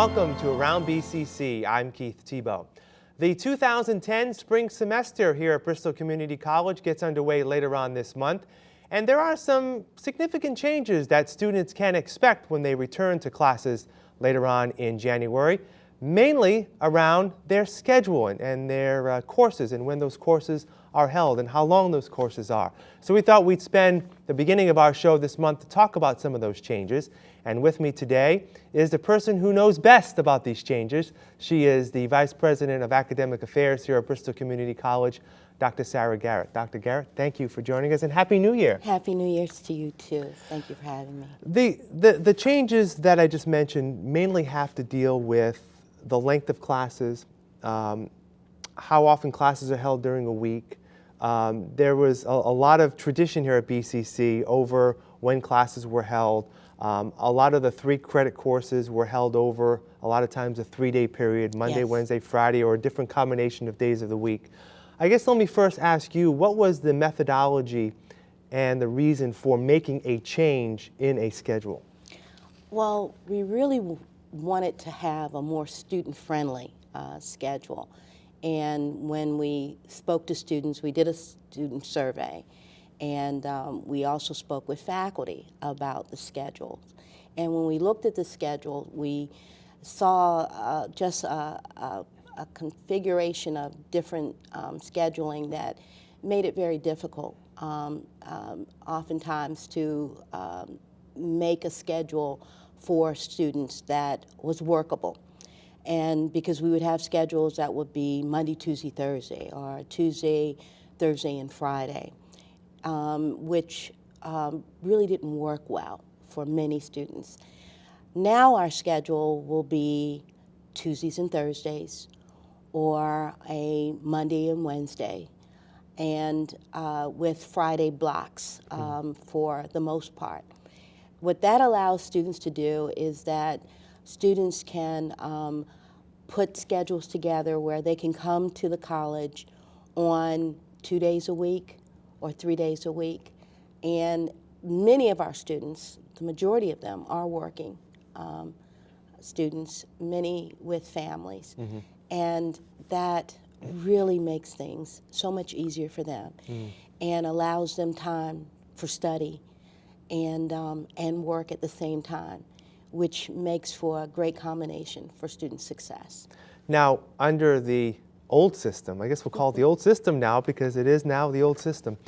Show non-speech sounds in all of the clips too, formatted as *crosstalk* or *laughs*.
Welcome to Around BCC. I'm Keith Tebow. The 2010 spring semester here at Bristol Community College gets underway later on this month, and there are some significant changes that students can expect when they return to classes later on in January, mainly around their schedule and, their uh, courses and when those courses are held and how long those courses are. So we thought we'd spend the beginning of our show this month to talk about some of those changes. And with me today is the person who knows best about these changes. She is the Vice President of Academic Affairs here at Bristol Community College, Dr. Sarah Garrett. Dr. Garrett, thank you for joining us and Happy New Year. Happy New Year's to you too. Thank you for having me. The, the, the changes that I just mentioned mainly have to deal with the length of classes, um, how often classes are held during a week, um, there was a, a, lot of tradition here at BCC over when classes were held. Um, a lot of the three credit courses were held over a lot of times a three-day period, Monday, yes. Wednesday, Friday, or a different combination of days of the week. I guess let me first ask you, what was the methodology and the reason for making a change in a schedule? Well, we really wanted to have a more student-friendly uh, schedule. And when we spoke to students, we did a student survey. And um, we also spoke with faculty about the schedules. And when we looked at the schedule, we saw uh, just a, a, a, configuration of different um, scheduling that made it very difficult, um, um oftentimes, to um, make a schedule for students that was workable and because we would have schedules that would be Monday, Tuesday, Thursday, or Tuesday, Thursday, and Friday, um, which um, really didn't work well for many students. Now our schedule will be Tuesdays and Thursdays, or a Monday and Wednesday, and uh, with Friday blocks hmm. um, for the most part. What that allows students to do is that students can um, put schedules together where they can come to the college on two days a week or three days a week. And many of our students, the majority of them, are working um, students, many with families. Mm -hmm. And that really makes things so much easier for them mm. and allows them time for study and, um, and work at the same time which makes for a great combination for student success. Now, under the old system, I guess we'll call it the old system now because it is now the old system,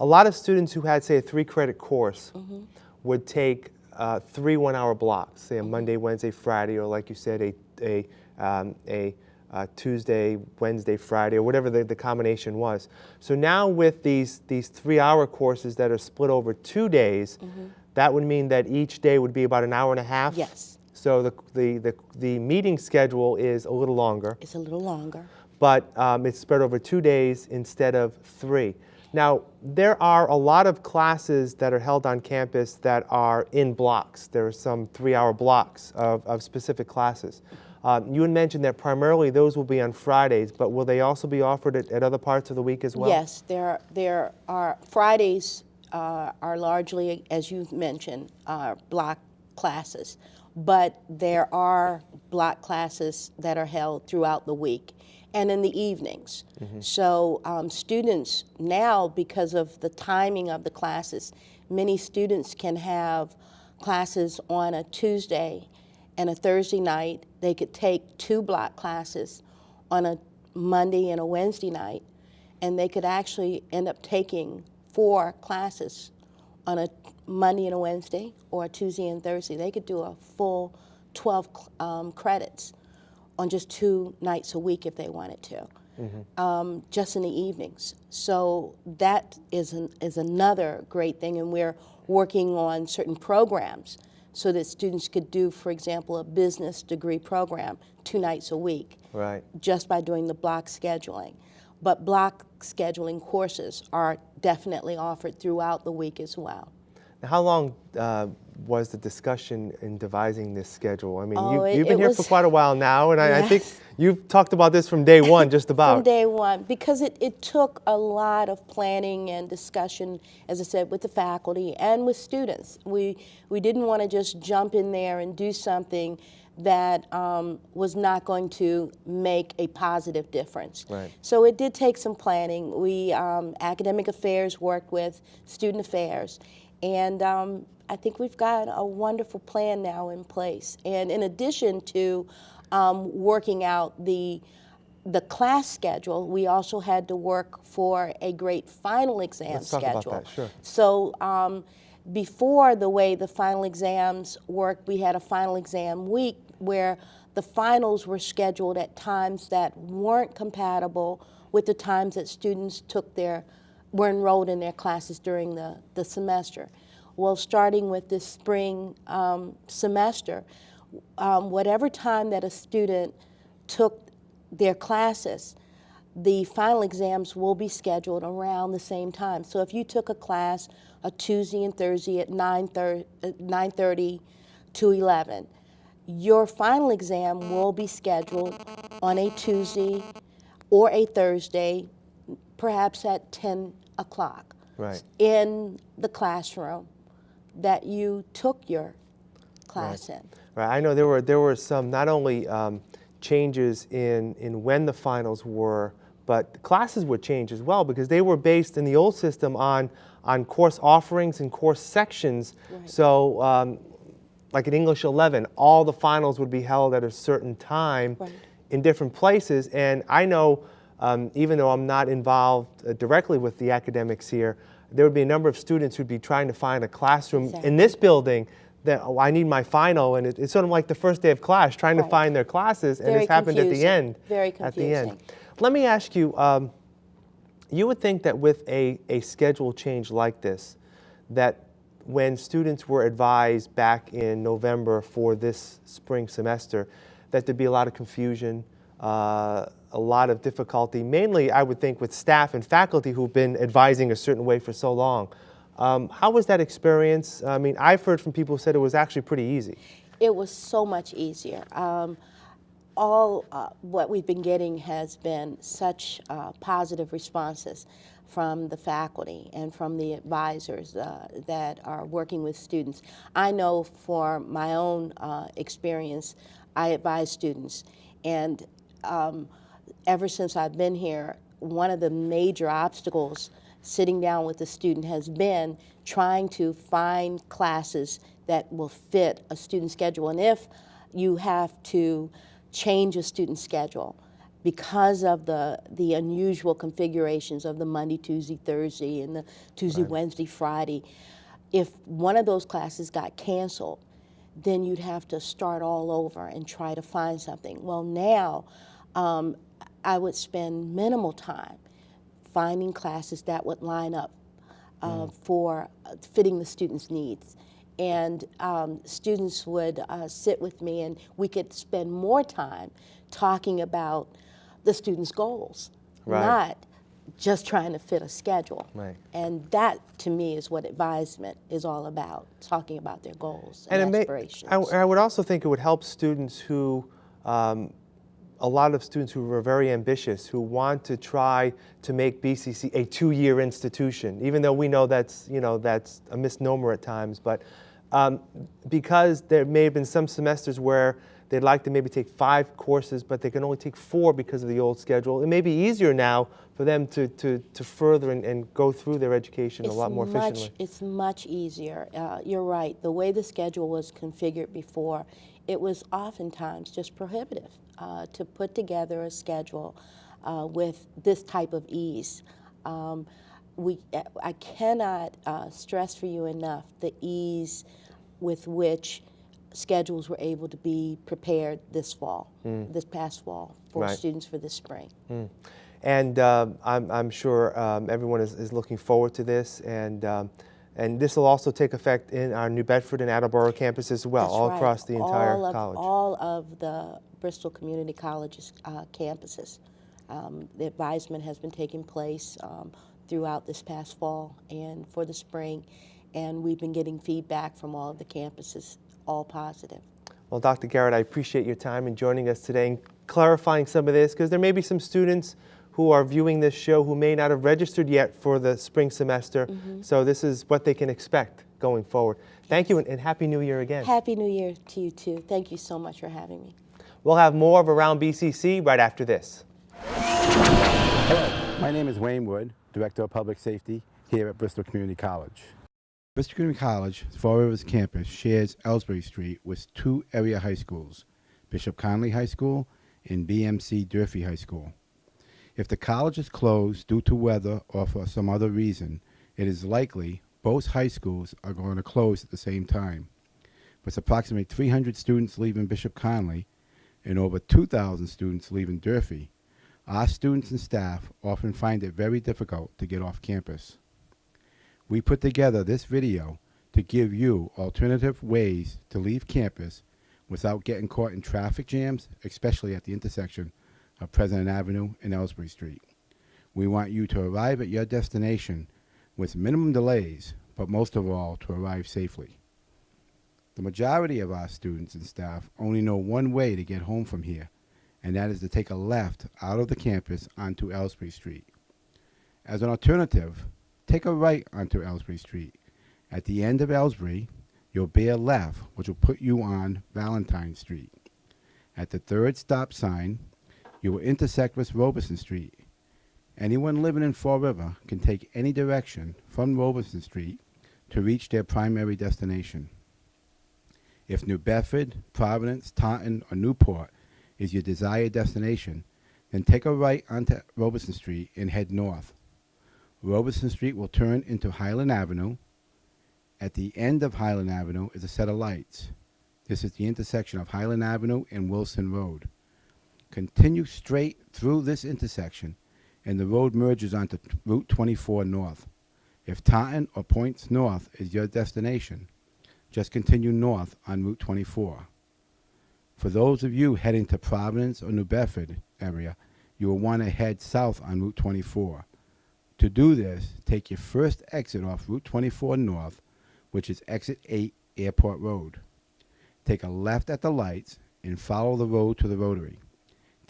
a lot of students who had, say, a three credit course mm -hmm. would take uh, three one hour blocks, say a Monday, Wednesday, Friday, or like you said, a, a, um, a uh, Tuesday, Wednesday, Friday, or whatever the, the combination was. So now with these, these three hour courses that are split over two days, mm -hmm that would mean that each day would be about an hour and a half? Yes. So the, the, the, the meeting schedule is a little longer. It's a little longer. But um, it's spread over two days instead of three. Now, there are a lot of classes that are held on campus that are in blocks. There are some three-hour blocks of, of specific classes. Um, you had mentioned that primarily those will be on Fridays, but will they also be offered at, at other parts of the week as well? Yes, there, there are Fridays uh, are largely, as you mentioned, uh, block classes. But there are block classes that are held throughout the week and in the evenings. Mm -hmm. So um, students now, because of the timing of the classes, many students can have classes on a Tuesday and a Thursday night. They could take two block classes on a Monday and a Wednesday night, and they could actually end up taking four classes on a Monday and a Wednesday or a Tuesday and Thursday. They could do a full 12 um, credits on just two nights a week if they wanted to, mm -hmm. um, just in the evenings. So that is, an, is another great thing, and we're working on certain programs so that students could do, for example, a business degree program two nights a week, right. just by doing the block scheduling but block scheduling courses are definitely offered throughout the week as well. How long uh, was the discussion in devising this schedule? I mean, oh, you, have been here was, for quite a while now, and I, yes. I, think you've talked about this from day *laughs* one, just about. from day one, because it, it took a lot of planning and discussion, as I said, with the faculty and with students. We, we didn't want to just jump in there and do something that um, was not going to make a positive difference. Right. So it did take some planning. We, um, academic affairs worked with student affairs, and um, I think we've got a wonderful plan now in place. And in addition to um, working out the the class schedule, we also had to work for a great final exam Let's talk about schedule. that, sure. So um, before the way the final exams worked, we had a final exam week where the finals were scheduled at times that weren't compatible with the times that students took their, were enrolled in their classes during the, the semester. Well, starting with this spring um, semester, um, whatever time that a student took their classes, the final exams will be scheduled around the same time. So if you took a class a Tuesday and Thursday at 9.30 to 11, your final exam will be scheduled on a Tuesday or a Thursday, perhaps at 10 o'clock Right. in the classroom that you took your class in. Right. I know there were there were some not only um, changes in in when the finals were, but classes would change as well because they were based in the old system on on course offerings and course sections. Right. So. Um, like in English 11, all the finals would be held at a certain time Right. in different places. And I know, um, even though I'm not involved uh, directly with the academics here, there would be a number of students who'd be trying to find a classroom Exactly. in this building that oh, I need my final, and it, it's sort of like the first day of class, trying to find their classes, and Very this happened at the end. Very confusing. At the end. Let me ask you. Um, you would think that with a, a schedule change like this, that when students were advised back in November for this spring semester, that there'd be a lot of confusion, uh, a lot of difficulty, mainly I would think with staff and faculty who've been advising a certain way for so long. Um, how was that experience? I mean, I've heard from people who said it was actually pretty easy. It was so much easier. Um, all uh, what we've been getting has been such uh, positive responses from the faculty and from the advisors uh, that are working with students. I know for my own uh, experience, I advise students, and um, ever since I've been here, one of the major obstacles sitting down with the student has been trying to find classes that will fit a student schedule. And if you have to change a student schedule because of the, the unusual configurations of the Monday, Tuesday, Thursday, and the Tuesday, Wednesday, Friday, if one of those classes got canceled, then you'd have to start all over and try to find something. Well, now um, I would spend minimal time finding classes that would line up uh, for uh, fitting the students' needs. And um, students would uh, sit with me, and we could spend more time talking about the students' goals, Right. not just trying to fit a schedule. Right. And that, to me, is what advisement is all about, talking about their goals and, may- aspirations. I, I would also think it would help students who, um, a lot of students who are very ambitious, who want to try to make BCC a two-year institution, even though we know that's, you know, that's a misnomer at times. But um, because there may have been some semesters where they'd like to maybe take five courses, but they can only take four because of the old schedule, it may be easier now for them to, to, to further and, and go through their education a lot more much, efficiently. It's much easier. Uh, you're right. The way the schedule was configured before, it was oftentimes just prohibitive uh, to put together a schedule uh, with this type of ease. Um, we, I cannot uh, stress for you enough the ease with which schedules were able to be prepared this fall, this past fall, for Mm. Right. students for this spring. And um, I'm, I'm sure um, everyone is, is looking forward to this. And, um, and this will also take effect in our New Bedford and Attleboro campuses as well, That's all right. across the entire all of, college. All of the Bristol Community College's uh, campuses. Um, the advisement has been taking place um, throughout this past fall and for the spring, and we've been getting feedback from all of the campuses, all positive. Well, Dr. Garrett, I appreciate your time in joining us today and clarifying some of this because there may be some students who are viewing this show who may not have registered yet for the spring semester. Mm-hmm. So this is what they can expect going forward. Thank you and, and Happy New Year again. Happy New Year to you too. Thank you so much for having me. We'll have more of Around BCC right after this. Hello, my name is Wayne Wood, Director of Public Safety here at Bristol Community College. Bristol Community College, Fall Rivers campus, shares Elsbree Street with two area high schools, Bishop Connolly High School and BMC Durfee High School. If the college is closed due to weather or for some other reason, it is likely both high schools are going to close at the same time. With approximately 300 students leaving Bishop Connolly and over 2,000 students leaving Durfee, our students and staff often find it very difficult to get off campus. We put together this video to give you alternative ways to leave campus without getting caught in traffic jams, especially at the intersection of President Avenue and Elsbree Street. We want you to arrive at your destination with minimum delays, but most of all, to arrive safely. The majority of our students and staff only know one way to get home from here, and that is to take a left out of the campus onto Elsbree Street. As an alternative, take a right onto Elsbree Street. At the end of Elsbree, you'll bear left, which will put you on Valentine Street. At the third stop sign, you will intersect with Robeson Street. Anyone living in Fall River can take any direction from Robeson Street to reach their primary destination. If New Bedford, Providence, Taunton, or Newport is your desired destination, then take a right onto Robeson Street and head north. Robeson Street will turn into Highland Avenue. At the end of Highland Avenue is a set of lights. This is the intersection of Highland Avenue and Wilson Road. Continue straight through this intersection and the road merges onto Route 24 North. If Taunton or Points North is your destination, just continue north on Route 24. For those of you heading to Providence or New Bedford area, you will want to head south on Route 24. To do this, take your first exit off Route 24 North, which is exit 8 Airport Road. Take a left at the lights and follow the road to the rotary.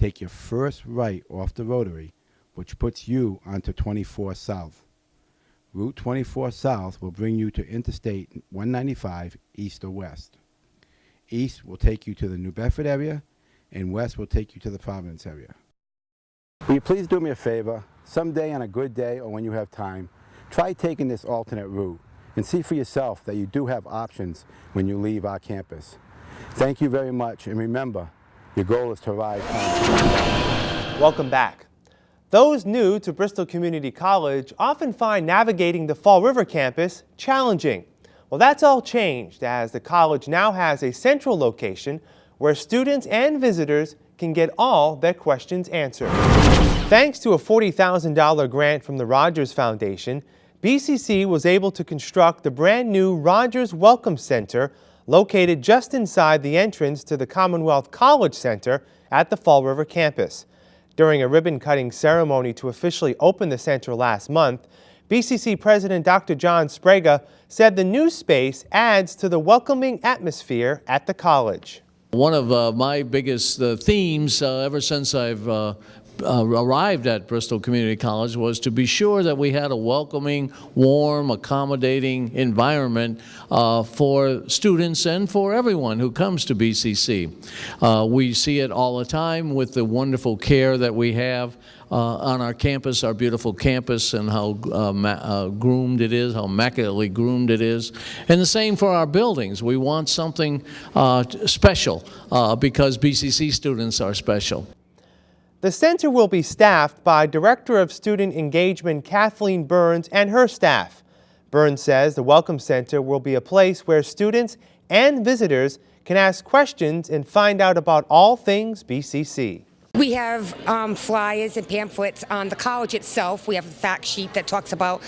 Take your first right off the rotary, which puts you onto 24 South. Route 24 South will bring you to Interstate 195 east or west. East will take you to the New Bedford area, and west will take you to the Providence area. Will you please do me a favor? Someday on a good day or when you have time, try taking this alternate route and see for yourself that you do have options when you leave our campus. Thank you very much, and remember, your goal is to arrive. Welcome back. Those new to Bristol Community College often find navigating the Fall River campus challenging. Well, that's all changed as the college now has a central location where students and visitors can get all their questions answered. Thanks to a $40,000 grant from the Rogers Foundation, BCC was able to construct the brand new Rogers Welcome Center located just inside the entrance to the Commonwealth College Center at the Fall River campus. During a ribbon cutting ceremony to officially open the center last month, BCC President Dr. John Sbrega said the new space adds to the welcoming atmosphere at the college. One of uh, my biggest uh, themes uh, ever since I've uh, arrived at Bristol Community College was to be sure that we had a welcoming, warm, accommodating environment uh, for students and for everyone who comes to BCC. Uh, we see it all the time with the wonderful care that we have uh, on our campus, our beautiful campus, and how uh, uh, groomed it is, how immaculately groomed it is. And the same for our buildings. We want something special because BCC students are special. The center will be staffed by Director of Student Engagement Kathleen Burns and her staff. Burns says the Welcome Center will be a place where students and visitors can ask questions and find out about all things BCC. We have um, flyers and pamphlets on the college itself. We have a fact sheet that talks about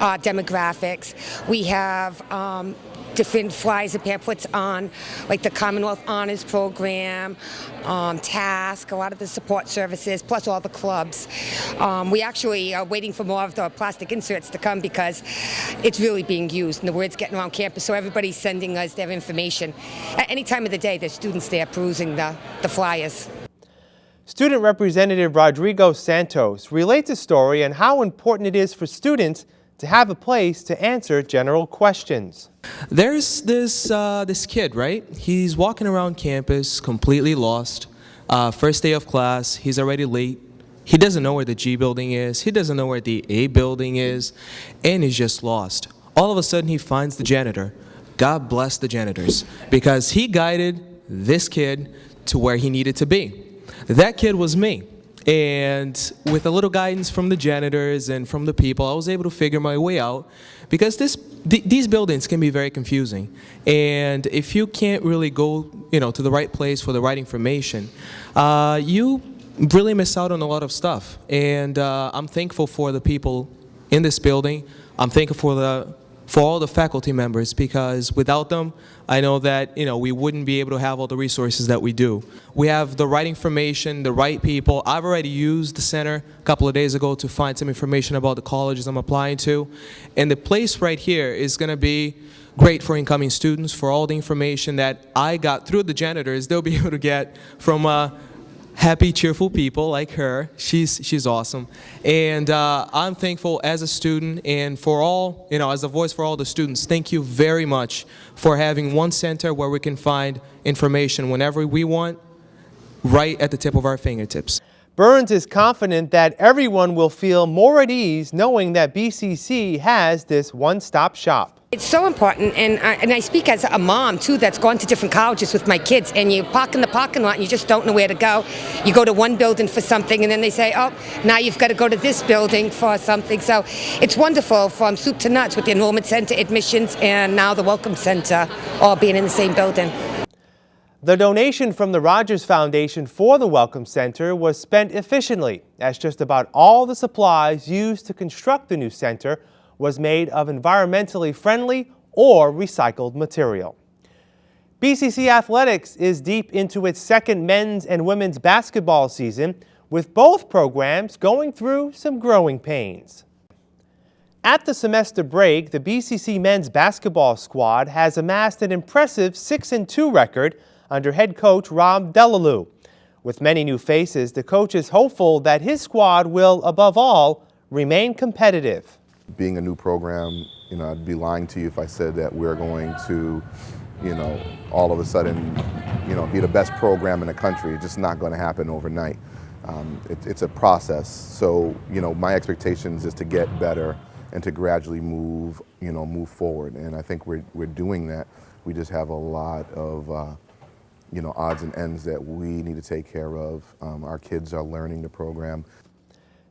uh, demographics. We have um, different flyers and pamphlets on, like the Commonwealth Honors Program, um, TASK, a lot of the support services, plus all the clubs. Um, we actually are waiting for more of the plastic inserts to come because it's really being used and the word's getting around campus, so everybody's sending us their information. At any time of the day, there's students there perusing the, the flyers. Student Representative Rodrigo Santos relates a story on how important it is for students to have a place to answer general questions. There's this uh, this kid, right? He's walking around campus completely lost. Uh, first day of class, he's already late. He doesn't know where the G building is. He doesn't know where the A building is, and he's just lost. All of a sudden, he finds the janitor. God bless the janitors because he guided this kid to where he needed to be. That kid was me. And with a little guidance from the janitors and from the people, I was able to figure my way out because this, th these buildings can be very confusing. And if you can't really go, you know, to the right place for the right information, uh, you really miss out on a lot of stuff. And uh, I'm thankful for the people in this building. I'm thankful for the for all the faculty members because without them, I know that you know we wouldn't be able to have all the resources that we do. We have the right information, the right people. I've already used the center a couple of days ago to find some information about the colleges I'm applying to, and the place right here is going to be great for incoming students for all the information that I got through the janitors. They'll be *laughs* able to get from. Uh, happy, cheerful people like her. She's, she's awesome. And uh, I'm thankful as a student and for all, you know, as a voice for all the students, thank you very much for having one center where we can find information whenever we want, right at the tip of our fingertips. Burns is confident that everyone will feel more at ease knowing that BCC has this one-stop shop. It's so important, and I, and I speak as a mom too that's gone to different colleges with my kids, and you park in the parking lot and you just don't know where to go. You go to one building for something, and then they say, oh, now you've got to go to this building for something. So it's wonderful from soup to nuts with the enrollment center, admissions, and now the welcome center all being in the same building. The donation from the Rogers Foundation for the Welcome Center was spent efficiently, as just about all the supplies used to construct the new center was made of environmentally friendly or recycled material. BCC Athletics is deep into its second men's and women's basketball season, with both programs going through some growing pains. At the semester break, the BCC men's basketball squad has amassed an impressive 6-2 record under head coach Rob Delalue. With many new faces, the coach is hopeful that his squad will, above all, remain competitive. Being a new program, you know, I'd be lying to you if I said that we're going to, you know, all of a sudden, you know, be the best program in the country. It's just not going to happen overnight. Um, it, it's a process. So, you know, my expectations is to get better and to gradually move, you know, move forward. And I think we're, we're doing that. We just have a lot of, uh, you know, odds and ends that we need to take care of. Um, our kids are learning the program.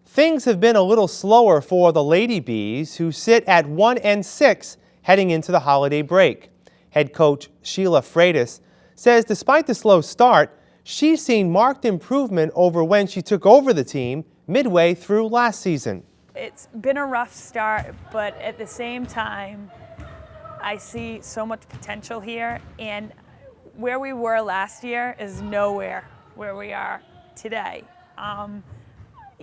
Things have been a little slower for the Lady Bees, who sit at 1 and 6 heading into the holiday break. Head coach Sheila Freitas says despite the slow start, she's seen marked improvement over when she took over the team midway through last season. It's been a rough start, but at the same time, I see so much potential here, and where we were last year is nowhere where we are today. Um,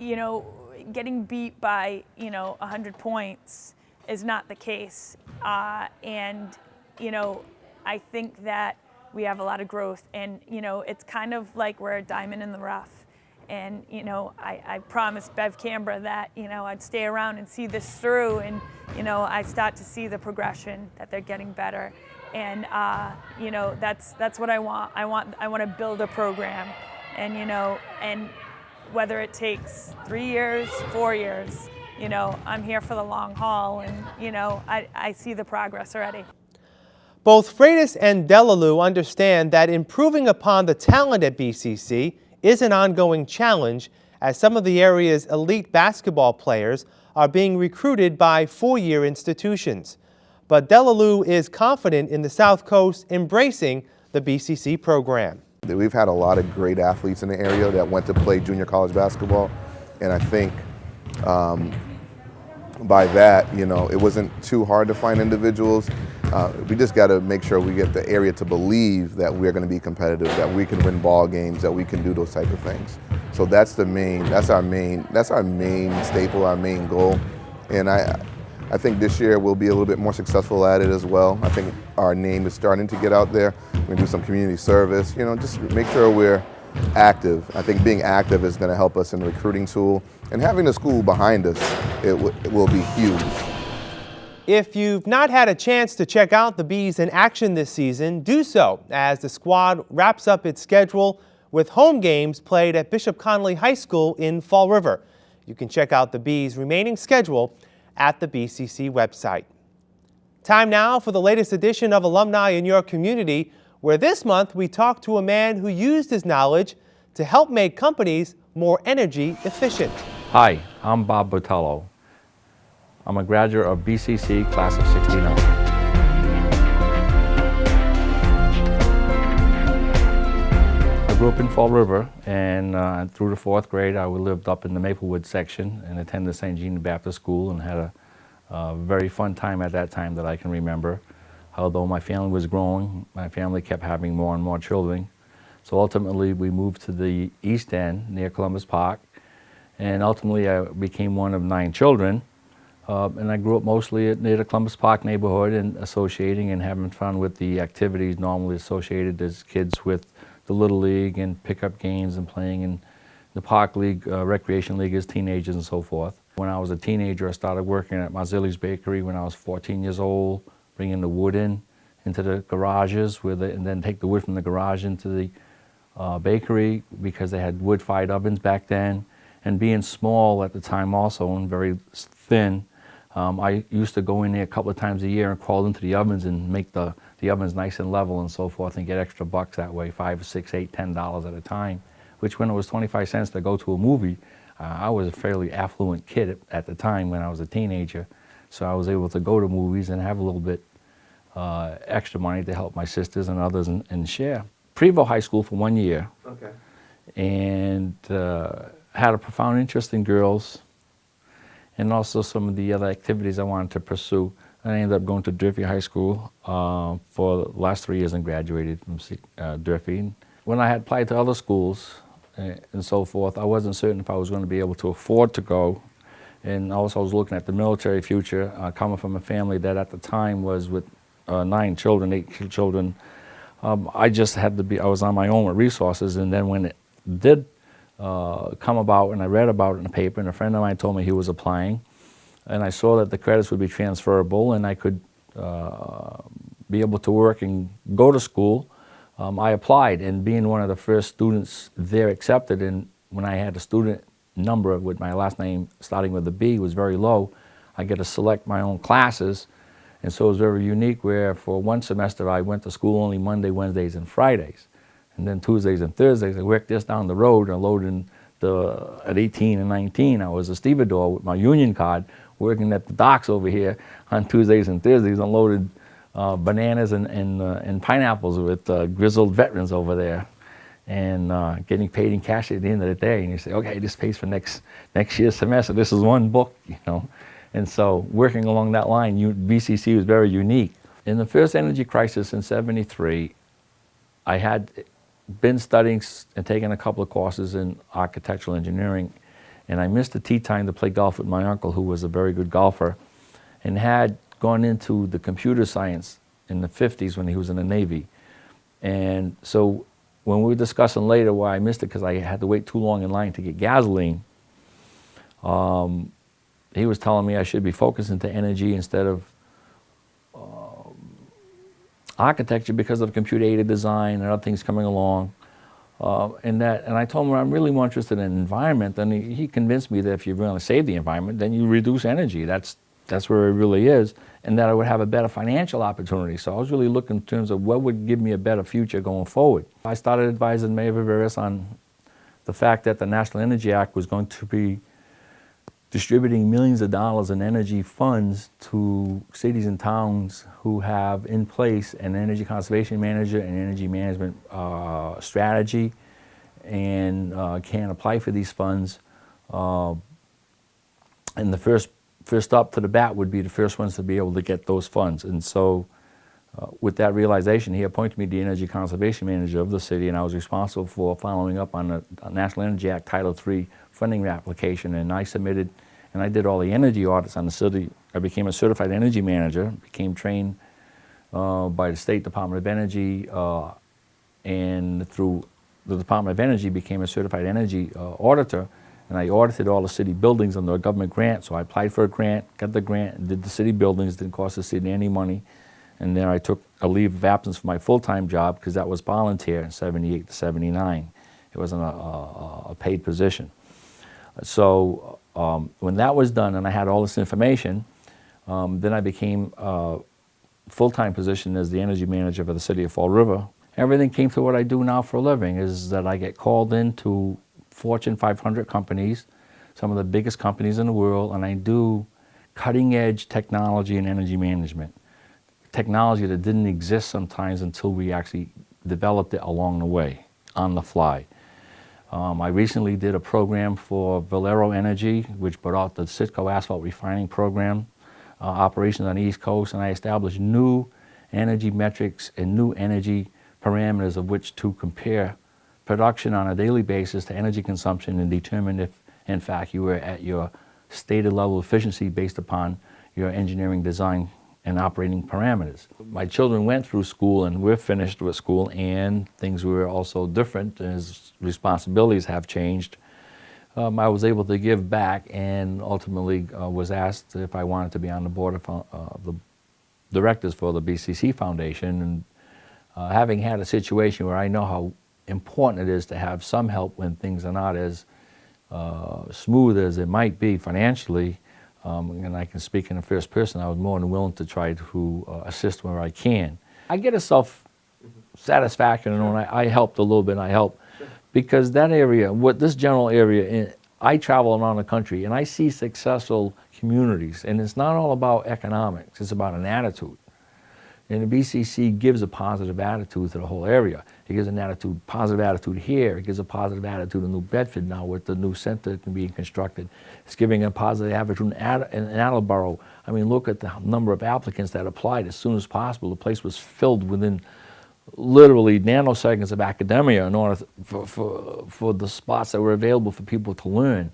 you know, getting beat by, you know, 100 points is not the case. Uh, and, you know, I think that we have a lot of growth and, you know, it's kind of like we're a diamond in the rough. And, you know, I, I promised Bev Canberra that, you know, I'd stay around and see this through and, you know, I start to see the progression that they're getting better and uh, you know that's that's what I want. I want I want to build a program, and you know, and whether it takes three years, four years, you know, I'm here for the long haul, and you know, I, I see the progress already. Both Freitas and Delalue understand that improving upon the talent at BCC is an ongoing challenge as some of the area's elite basketball players are being recruited by four-year institutions but Delalue is confident in the South Coast embracing the BCC program. We've had a lot of great athletes in the area that went to play junior college basketball, and I think um, by that, you know, it wasn't too hard to find individuals. Uh, we just got to make sure we get the area to believe that we're going to be competitive, that we can win ball games, that we can do those type of things. So that's the main, that's our main, that's our main staple, our main goal. And I, I think this year we'll be a little bit more successful at it as well. I think our name is starting to get out there. We're going to do some community service, you know, just make sure we're active. I think being active is going to help us in the recruiting tool. And having the school behind us, it, it will be huge. If you've not had a chance to check out the Bees in action this season, do so as the squad wraps up its schedule with home games played at Bishop Connolly High School in Fall River. You can check out the Bees' remaining schedule at the BCC website. Time now for the latest edition of Alumni in Your Community, where this month we talk to a man who used his knowledge to help make companies more energy efficient. Hi, I'm Bob Botello. I'm a graduate of BCC class of 69. Grew up in Fall River and uh, through the fourth grade I lived up in the Maplewood section and attended St. Jean Baptist School and had a, a very fun time at that time that I can remember. Although my family was growing, my family kept having more and more children. So ultimately we moved to the east end near Columbus Park and ultimately I became one of nine children. Uh, and I grew up mostly near the Columbus Park neighborhood and associating and having fun with the activities normally associated as kids with the Little League and pickup games and playing in the Park League, uh, Recreation League as teenagers and so forth. When I was a teenager, I started working at Marzilli's Bakery when I was 14 years old, bringing the wood in into the garages with it, and then take the wood from the garage into the uh, bakery because they had wood-fired ovens back then. And being small at the time also and very thin, um, I used to go in there a couple of times a year and crawl into the ovens and make the, the ovens nice and level and so forth and get extra bucks that way, five, six, eight, ten dollars at a time, which when it was 25 cents to go to a movie, uh, I was a fairly affluent kid at, at, the time when I was a teenager. So I was able to go to movies and have a little bit uh, extra money to help my sisters and others and, and share. Prevost High School for one year. Okay. And uh, had a profound interest in girls and also some of the other activities I wanted to pursue. I ended up going to Durfee High School uh, for the last three years and graduated from uh, Durfee. When I had applied to other schools uh, and so forth, I wasn't certain if I was going to be able to afford to go. And also I was looking at the military future, uh, coming from a family that at the time was with uh, nine children, eight children. Um, I just had to be, I was on my own with resources. And then when it did uh, come about and I read about it in the paper and a friend of mine told me he was applying and I saw that the credits would be transferable and I could uh, be able to work and go to school. Um, I applied and being one of the first students there accepted and when I had a student number with my last name starting with a B was very low, I get to select my own classes and so it was very unique where for one semester I went to school only Monday, Wednesdays, and Fridays. And then Tuesdays and Thursdays, I worked just down the road and loading the, at 18 and 19, I was a stevedore with my union card, working at the docks over here on Tuesdays and Thursdays, unloaded uh, bananas and, and, uh, and, pineapples with uh, grizzled veterans over there and uh, getting paid in cash at the end of the day. And you say, okay, this pays for next, next year's semester. This is one book, you know. And so working along that line, you, BCC was very unique. In the first energy crisis in 73, I had been studying and taking a couple of courses in architectural engineering, and I missed the tee time to play golf with my uncle, who was a very good golfer, and had gone into the computer science in the 50s when he was in the Navy. And so when we were discussing later why I missed it, because I had to wait too long in line to get gasoline, um, he was telling me I should be focused into energy instead of architecture because of computer-aided design and other things coming along. Uh, and that, and I told him I'm really more interested in environment. And he, he convinced me that if you really save the environment, then you reduce energy. That's that's where it really is, and that I would have a better financial opportunity. So I was really looking in terms of what would give me a better future going forward. I started advising Mayor Viveiros on the fact that the National Energy Act was going to be distributing millions of dollars in energy funds to cities and towns who have in place an energy conservation manager and energy management uh, strategy and uh, can apply for these funds. Uh, and the first, first up to the bat would be the first ones to be able to get those funds. And so uh, with that realization, he appointed me the energy conservation manager of the city and I was responsible for following up on the National Energy Act Title III funding application and I submitted and I did all the energy audits on the city. I became a certified energy manager, became trained uh, by the State Department of Energy uh, and through the Department of Energy became a certified energy uh, auditor and I audited all the city buildings under a government grant. So I applied for a grant, got the grant, did the city buildings. Didn't cost the city any money. And then I took a leave of absence for my full-time job because that was volunteer in 78 to 79. It wasn't a, a, a paid position. So um, when that was done and I had all this information, um, then I became a full-time position as the energy manager for the city of Fall River. Everything came to what I do now for a living is that I get called into Fortune 500 companies, some of the biggest companies in the world, and I do cutting-edge technology and energy management. Technology that didn't exist sometimes until we actually developed it along the way, on the fly. Um, I recently did a program for Valero Energy, which brought out the Citgo asphalt refining program uh, operations on the East Coast, and I established new energy metrics and new energy parameters of which to compare production on a daily basis to energy consumption and determine if, in fact, you were at your stated level of efficiency based upon your engineering design and operating parameters. My children went through school and we're finished with school and things were also different as responsibilities have changed. Um, I was able to give back and ultimately uh, was asked if I wanted to be on the board of uh, the directors for the BCC Foundation and uh, having had a situation where I know how important it is to have some help when things are not as uh, smooth as it might be financially, um, and I can speak in the first person, I was more than willing to try to uh, assist where I can. I get a self satisfaction and when I, I helped a little bit, I help because that area, what this general area, in, I travel around the country and I see successful communities, and it's not all about economics, it's about an attitude. And the BCC gives a positive attitude to the whole area. It gives an attitude, positive attitude here. It gives a positive attitude in New Bedford now with the new center being constructed. It's giving a positive attitude in, Ad in Attleboro. I mean, look at the number of applicants that applied as soon as possible. The place was filled within literally nanoseconds of academia in order for, for, for the spots that were available for people to learn.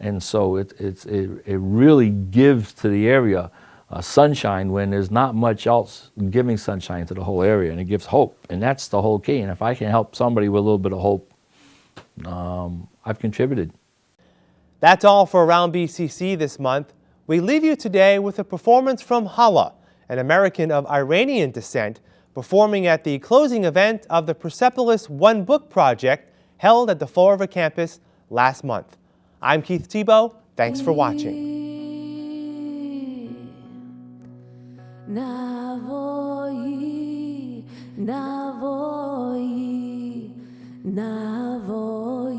And so it, it's, it, it really gives to the area uh, sunshine when there's not much else giving sunshine to the whole area and it gives hope and that's the whole key and if I can help somebody with a little bit of hope um, I've contributed. That's all for Around BCC this month. We leave you today with a performance from Hala, an American of Iranian descent, performing at the closing event of the Persepolis One Book Project held at the Fall River campus last month. I'm Keith Tebow. Thanks for watching. Navoyi, Navoyi, Navoyi,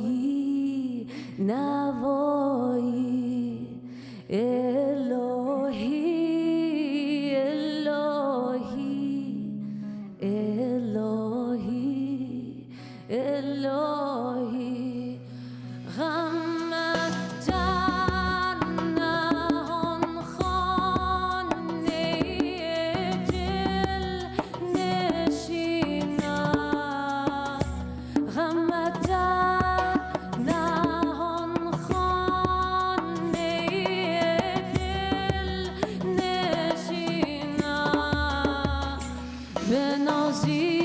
Navoyi. nós ir.